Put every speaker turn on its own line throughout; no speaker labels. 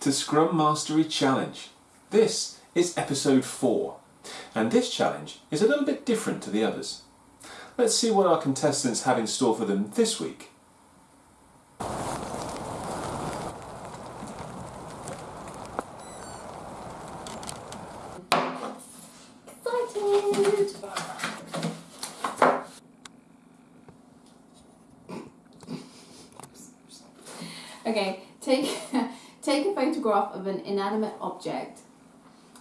To Scrum Mastery Challenge. This is episode 4 and this challenge is a little bit different to the others. Let's see what our contestants have in store for them this week.
Excited! Okay, take take a photograph of an inanimate object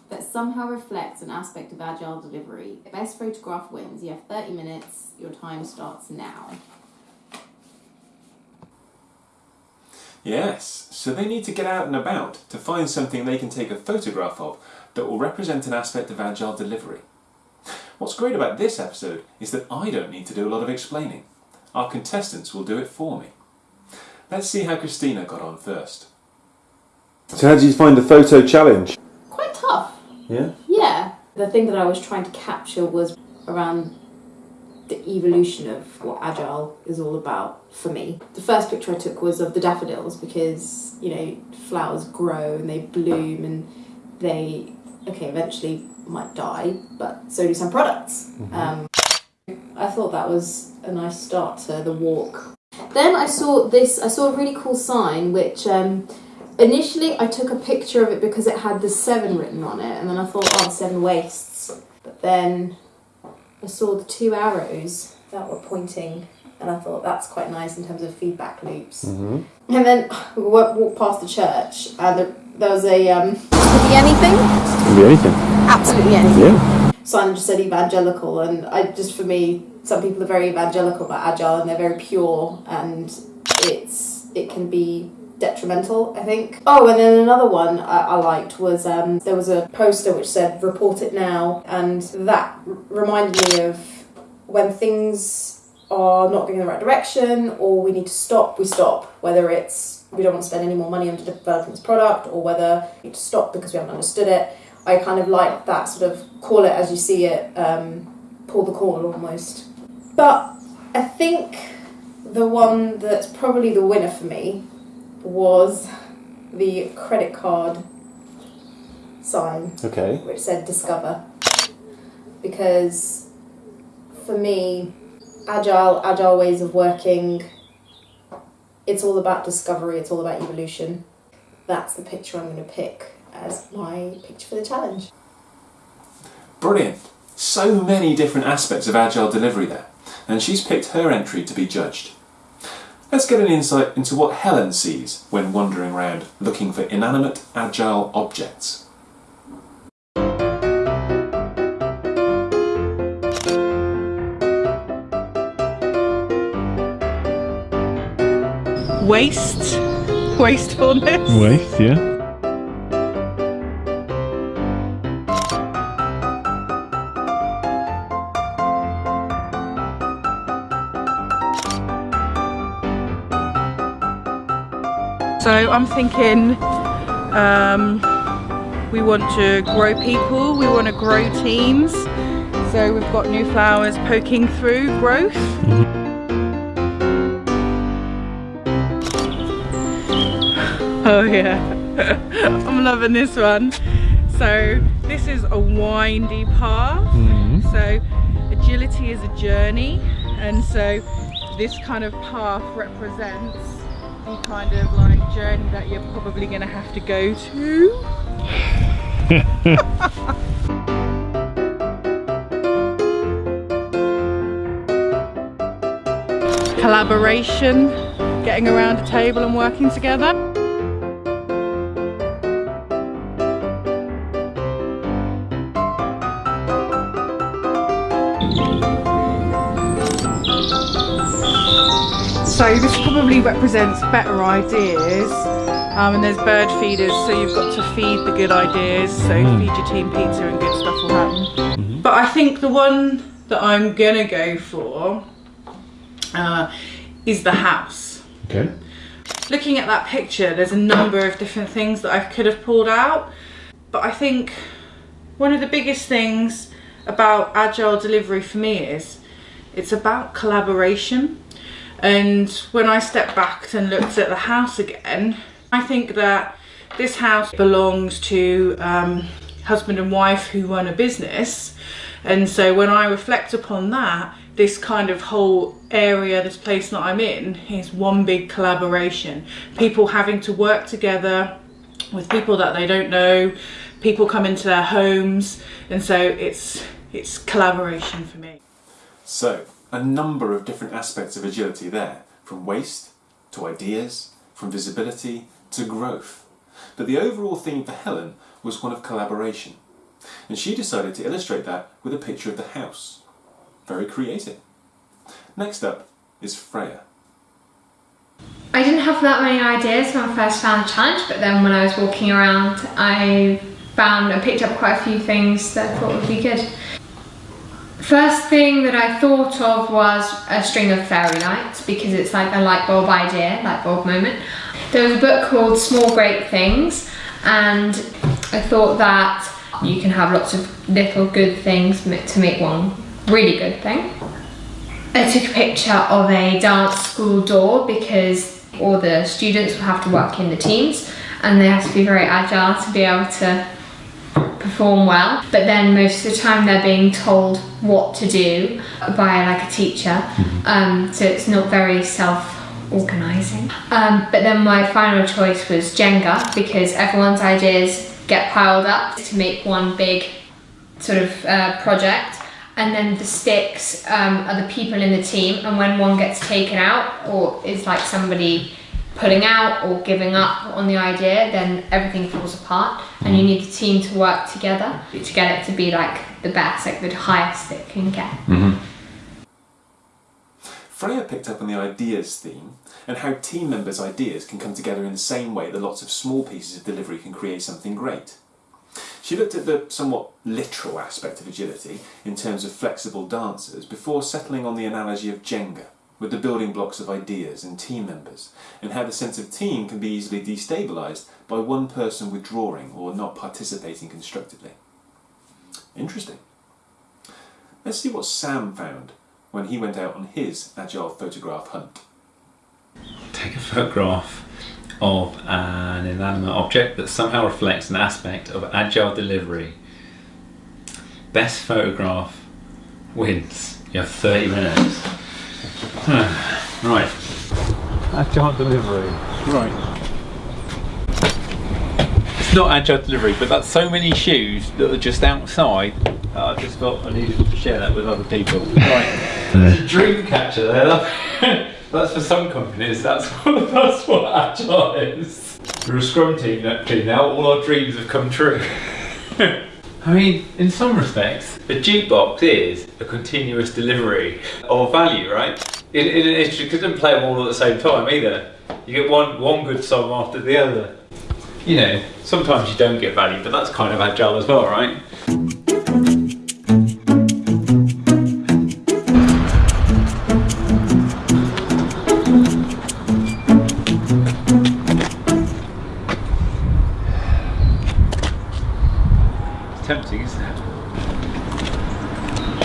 that somehow reflects an aspect of agile delivery. The best photograph wins. You have 30 minutes. Your time starts now.
Yes, so they need to get out and about to find something they can take a photograph of that will represent an aspect of agile delivery. What's great about this episode is that I don't need to do a lot of explaining. Our contestants will do it for me. Let's see how Christina got on first.
So how did you find the photo challenge?
Quite tough.
Yeah.
Yeah. The thing that I was trying to capture was around the evolution of what agile is all about for me. The first picture I took was of the daffodils because, you know, flowers grow and they bloom and they, okay, eventually might die, but so do some products. Um, I thought that was a nice start to the walk. Then I saw this, I saw a really cool sign which um, initially I took a picture of it because it had the seven written on it and then I thought, oh, the seven wastes. But then I saw the two arrows that were pointing and I thought that's quite nice in terms of feedback loops.
Mm-hmm.
And then we walked past the church and there, there was a, um, could be anything?
Could be anything.
Absolutely anything
Yeah.
sign just said evangelical and I just for me some people are very evangelical about agile and they're very pure and it's it can be detrimental I think. Oh and then another one I, I liked was um, there was a poster which said report it now and that reminded me of when things are not going in the right direction or we need to stop we stop. Whether it's we don't want to spend any more money on developing this product or whether we need to stop because we haven't understood it. I kind of like that sort of call it as you see it, um, pull the call almost. But I think the one that's probably the winner for me was the credit card sign
Okay.
which said discover because for me agile agile ways of working it's all about discovery it's all about evolution that's the picture i'm going to pick as my picture for the challenge
Brilliant! So many different aspects of agile delivery there, and she's picked her entry to be judged. Let's get an insight into what Helen sees when wandering around looking for inanimate agile objects.
waste, wastefulness.
Waste, yeah.
So I'm thinking um, we want to grow people, we want to grow teams. So we've got new flowers poking through growth. Oh yeah, I'm loving this one. So this is a windy path.
Mm-hmm.
So agility is a journey and so this kind of path represents kind of like journey that you're probably going to have to go to. Collaboration, getting around a table and working together. So this probably represents better ideas. Um, and there's bird feeders, so you've got to feed the good ideas. So feed your team pizza and good stuff will happen. But I think the one that I'm gonna go for uh, is the house.
Okay.
Looking at that picture, there's a number of different things that I could have pulled out. But I think one of the biggest things about agile delivery for me is it's about collaboration. And when I stepped back and looked at the house again, I think that this house belongs to um, husband and wife who run a business. And so when I reflect upon that, this kind of whole area, this place that I'm in, is one big collaboration. People having to work together with people that they don't know, people come into their homes, and so it's it's collaboration for me.
So, a number of different aspects of agility there, from waste to ideas, from visibility to growth. But the overall theme for Helen was one of collaboration. And she decided to illustrate that with a picture of the house. Very creative. Next up is Freya.
I didn't have that many ideas when I first found the challenge, but then when I was walking around, I found and picked up quite a few things that I thought would be good. First thing that I thought of was a string of fairy lights because it's like a light bulb idea, light bulb moment. There was a book called Small Great Things and I thought that you can have lots of little good things to make one really good thing. I took a picture of a dance school door because all the students will have to work in the teams and they have to be very agile to be able to perform well but then most of the time they're being told what to do by like a teacher. Um, so it's not very self organising um, but then my final choice was Jenga because everyone's ideas get piled up to make one big sort of uh, project. And then the sticks um, are the people in the team and when one gets taken out or is like somebody pulling out or giving up on the idea then everything falls apart and you mm. need the team to work together to get it to be like the best like the highest it can get. Mm-hmm.
Freya picked up on the ideas theme and how team members' ideas can come together in the same way that lots of small pieces of delivery can create something great. She looked at the somewhat literal aspect of agility in terms of flexible dancers before settling on the analogy of Jenga, with the building blocks of ideas and team members, and how the sense of team can be easily destabilised by one person withdrawing or not participating constructively. Interesting. Let's see what Sam found when he went out on his agile photograph hunt.
take a photograph of an inanimate object that somehow reflects an aspect of agile delivery. Best photograph wins. You have 30 minutes. Hmm, right. Agile delivery. Right. It's not agile delivery, but that's so many shoes that are just outside. that I just felt I needed to share that with other people. Right. There's a dream catcher there. That's for some companies. That's what, that's what agile is. We're a scrum team actually now. All our dreams have come true. I mean, in some respects, a jukebox is a continuous delivery of value, right? In, in an issue, you couldn't play them all at the same time either. You get one one good song after the other. You know, sometimes you don't get value, but that's kind of agile as well, right? Tempting, isn't it?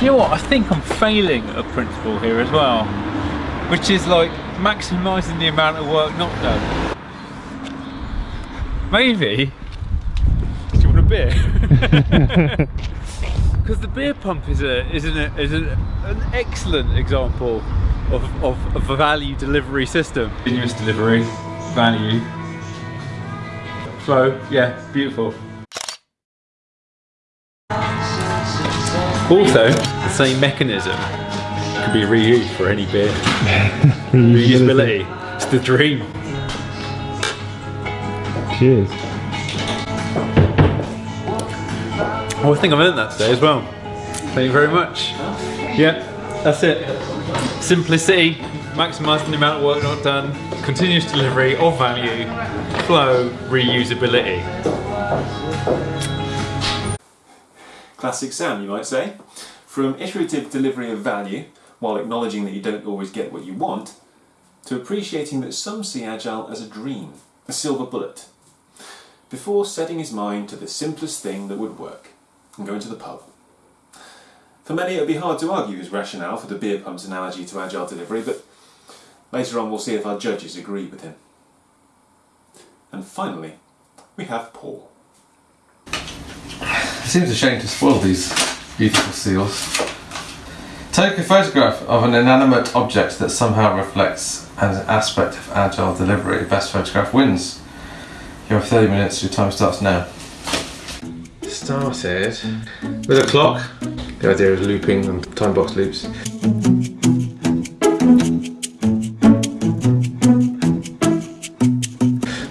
You know what? I think I'm failing a principle here as well, which is like maximising the amount of work not done. Maybe. Do you want a beer? Because the beer pump is a is an is an, an excellent example of, of, of a value delivery system. Continuous delivery, value, flow. Yeah, beautiful. Also, the same mechanism can be reused for any beer. Reusability. It's the dream.
Cheers.
Oh, I think I learned that today as well. Thank you very much. Yeah, that's it. Simplicity, maximising the amount of work not done, continuous delivery of value, flow, reusability.
Classic Sam, you might say. From iterative delivery of value, while acknowledging that you don't always get what you want, to appreciating that some see Agile as a dream, a silver bullet, before setting his mind to the simplest thing that would work, and going to the pub. For many it would be hard to argue his rationale for the beer pump's analogy to Agile delivery, but later on we'll see if our judges agree with him. And finally, we have Paul.
It seems a shame to spoil these beautiful seals. Take a photograph of an inanimate object that somehow reflects an aspect of agile delivery. Best photograph wins. You have 30 minutes, your time starts now. Started with a clock. The idea is looping and time box loops.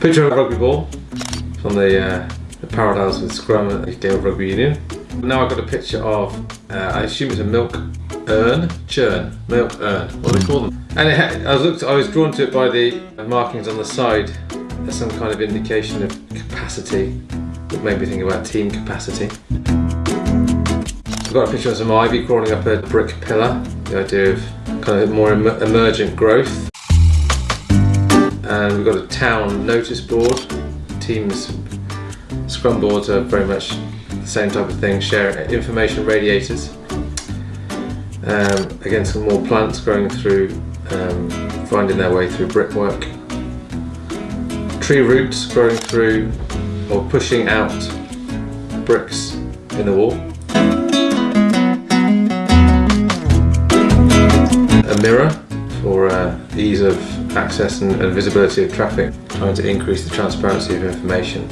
Picture of a rugby ball from the, uh, the parallels with Scrum at the Gale Rugby Union. Now I've got a picture of, uh, I assume it's a milk urn, churn, milk urn, what do they call them? And had, I was looked, I was drawn to it by the markings on the side as some kind of indication of capacity. It made me think about team capacity. I've got a picture of some ivy crawling up a brick pillar, the idea of kind of more em emergent growth. And we've got a town notice board. Teams scrum boards are very much the same type of thing, share information radiators. Um, again, some more plants growing through, um, finding their way through brickwork. Tree roots growing through or pushing out bricks in the wall. A mirror for uh, ease of access and, and visibility of traffic, trying to increase the transparency of information.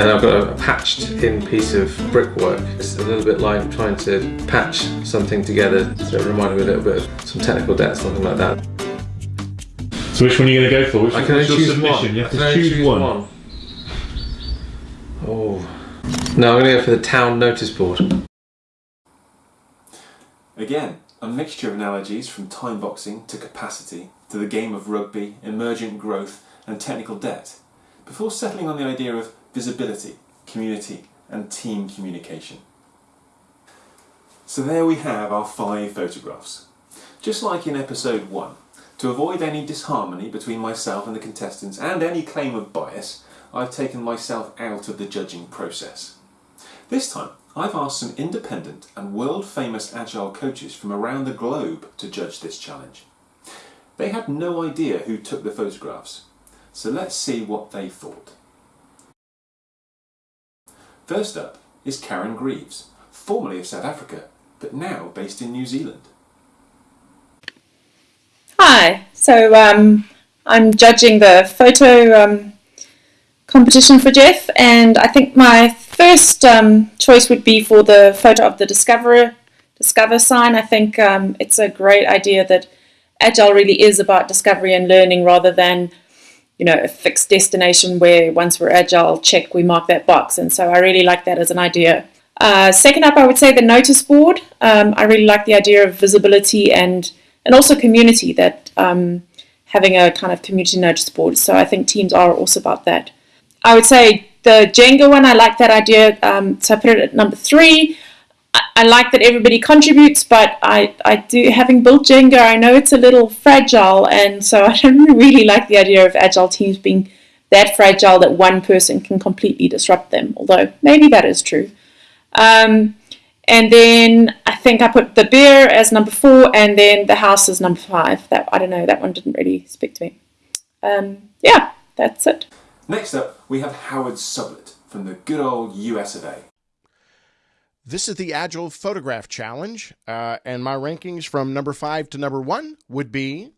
And I've got a patched in piece of brickwork. It's a little bit like trying to patch something together, so it reminded me a little bit of some technical debt, something like that.
So which one are you going to go for? Which
I can only choose
submission?
one.
You have to choose,
choose
one.
one. Oh. No, I'm going to go for the town notice board.
Again, a mixture of analogies from time boxing to capacity to the game of rugby, emergent growth, and technical debt, before settling on the idea of visibility, community, and team communication. So there we have our five photographs. Just like in episode 1, to avoid any disharmony between myself and the contestants and any claim of bias, I've taken myself out of the judging process. This time, I've asked some independent and world famous agile coaches from around the globe to judge this challenge. They had no idea who took the photographs, so let's see what they thought. First up is Karen Greaves, formerly of South Africa, but now based in New Zealand.
Hi, so um, I'm judging the photo um, competition for Jeff, and I think my first um, choice would be for the photo of the Discover Discover sign. I think um, it's a great idea that Agile really is about discovery and learning rather than you know a fixed destination where once we're agile, check we mark that box. And so I really like that as an idea. Uh, second up, I would say the notice board. Um, I really like the idea of visibility and and also community that um, having a kind of community notice board. So I think teams are also about that. I would say the Jenga one, I like that idea. Um, so I put it at number three. I, like that everybody contributes, but I, I do, having built Jenga, I know it's a little fragile, and so I don't really like the idea of agile teams being that fragile that one person can completely disrupt them, although maybe that is true. Um, and then I think I put the bear as number four, and then the house as number five. That I don't know. That one didn't really speak to me. Um, yeah, that's it.
Next up, we have Howard Sublett from the good old US of A.
This is the Agile Photograph Challenge, uh, and my rankings from number five to number one would be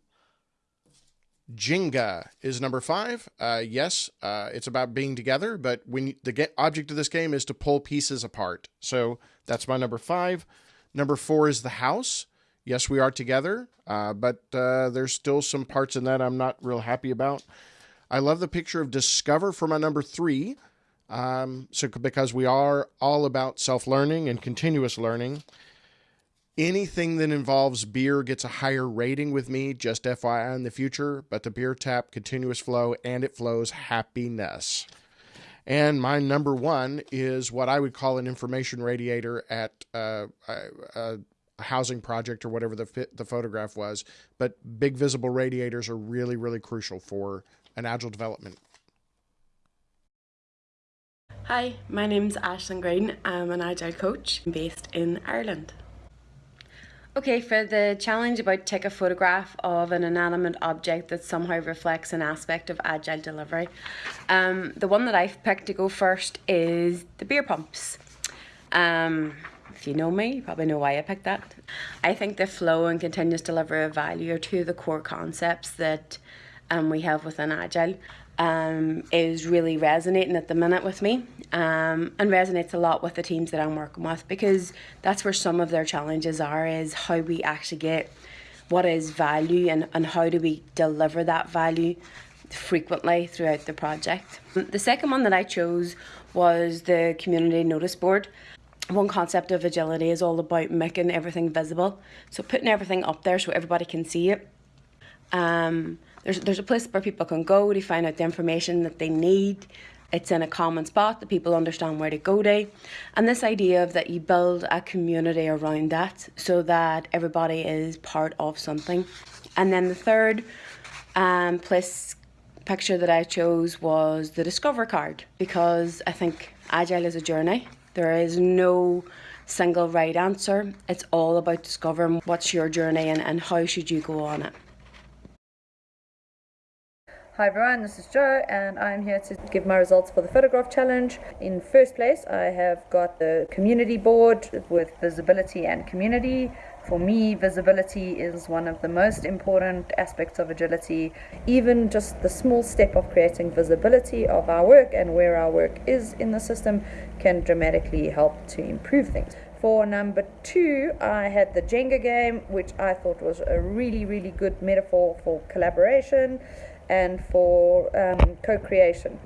Jenga is number five. Uh, yes, uh, it's about being together, but when the get, object of this game is to pull pieces apart. So that's my number five. Number four is the house. Yes, we are together, uh, but uh, there's still some parts in that I'm not real happy about. I love the picture of Discover for my number three. Um, so because we are all about self-learning and continuous learning, anything that involves beer gets a higher rating with me, just FYI in the future, but the beer tap continuous flow and it flows happiness. And my number one is what I would call an information radiator at uh, a, a housing project or whatever the the photograph was. But big visible radiators are really, really crucial for an agile development.
Hi, my name's Ashlyn Green. I'm an Agile coach based in Ireland. Okay, for the challenge about take a photograph of an inanimate object that somehow reflects an aspect of agile delivery, um, the one that I've picked to go first is the beer pumps. Um, if you know me, you probably know why I picked that. I think the flow and continuous delivery of value are two of the core concepts that um, we have within Agile. Um, is really resonating at the minute with me um, and resonates a lot with the teams that I'm working with because that's where some of their challenges are is how we actually get what is value and, and how do we deliver that value frequently throughout the project. The second one that I chose was the community notice board one concept of agility is all about making everything visible. So putting everything up there so everybody can see it. Um, there's, there's a place where people can go to find out the information that they need. It's in a common spot that people understand where to go to. And this idea of that you build a community around that so that everybody is part of something. And then the third um, place picture that I chose was the Discover card because I think Agile is a journey there is no single right answer. It's all about discovering what's your journey and, and how should you go on it.
Hi everyone, this is Joe and I'm here to give my results for the photograph challenge. In first place I have got the community board with visibility and community. For me, visibility is one of the most important aspects of agility. Even just the small step of creating visibility of our work and where our work is in the system can dramatically help to improve things. For number two, I had the Jenga game, which I thought was a really, really good metaphor for collaboration and for um, co creation.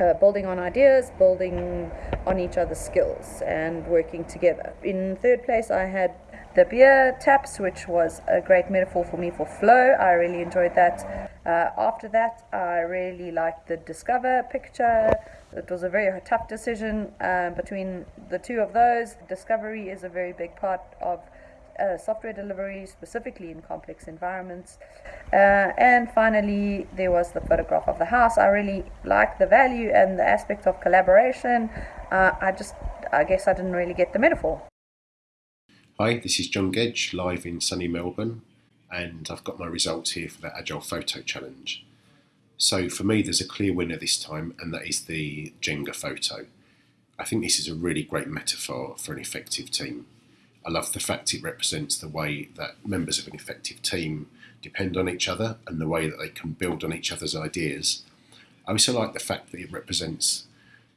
Uh, building on ideas, building on each other's skills, and working together. In third place, I had the beer taps, which was a great metaphor for me for flow. I really enjoyed that. Uh, after that, I really liked the Discover picture. It was a very tough decision uh, between the two of those. Discovery is a very big part of uh, software delivery, specifically in complex environments. Uh, and finally, there was the photograph of the house. I really liked the value and the aspect of collaboration. Uh, I just, I guess I didn't really get the metaphor.
Hi, this is John Gedge, live in sunny Melbourne, and I've got my results here for the Agile Photo Challenge. So for me, there's a clear winner this time, and that is the Jenga photo. I think this is a really great metaphor for an effective team. I love the fact it represents the way that members of an effective team depend on each other and the way that they can build on each other's ideas. I also like the fact that it represents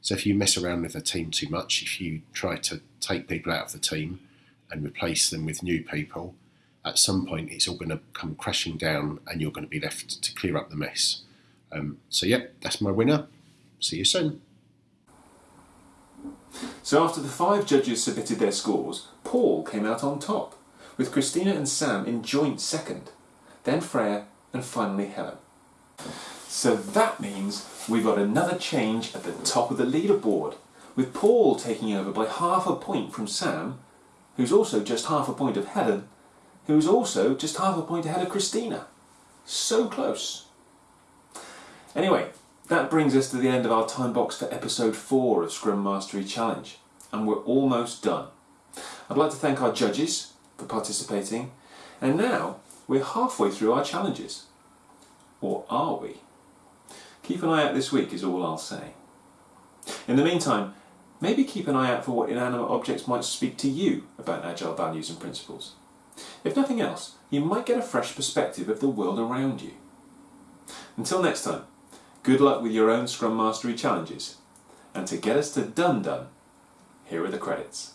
so if you mess around with a team too much, if you try to take people out of the team, and replace them with new people, at some point it's all going to come crashing down and you're going to be left to clear up the mess. Um, so, yep, that's my winner. See you soon.
So, after the five judges submitted their scores, Paul came out on top, with Christina and Sam in joint second, then Freya, and finally Helen. So that means we've got another change at the top of the leaderboard, with Paul taking over by half a point from Sam who's also just half a point of Helen, who's also just half a point ahead of Christina. So close. Anyway, that brings us to the end of our time box for episode 4 of Scrum Mastery Challenge, and we're almost done. I'd like to thank our judges for participating, and now we're halfway through our challenges. Or are we? Keep an eye out this week is all I'll say. In the meantime, Maybe keep an eye out for what inanimate objects might speak to you about Agile values and principles. If nothing else, you might get a fresh perspective of the world around you. Until next time, good luck with your own Scrum Mastery challenges. And to get us to done done, here are the credits.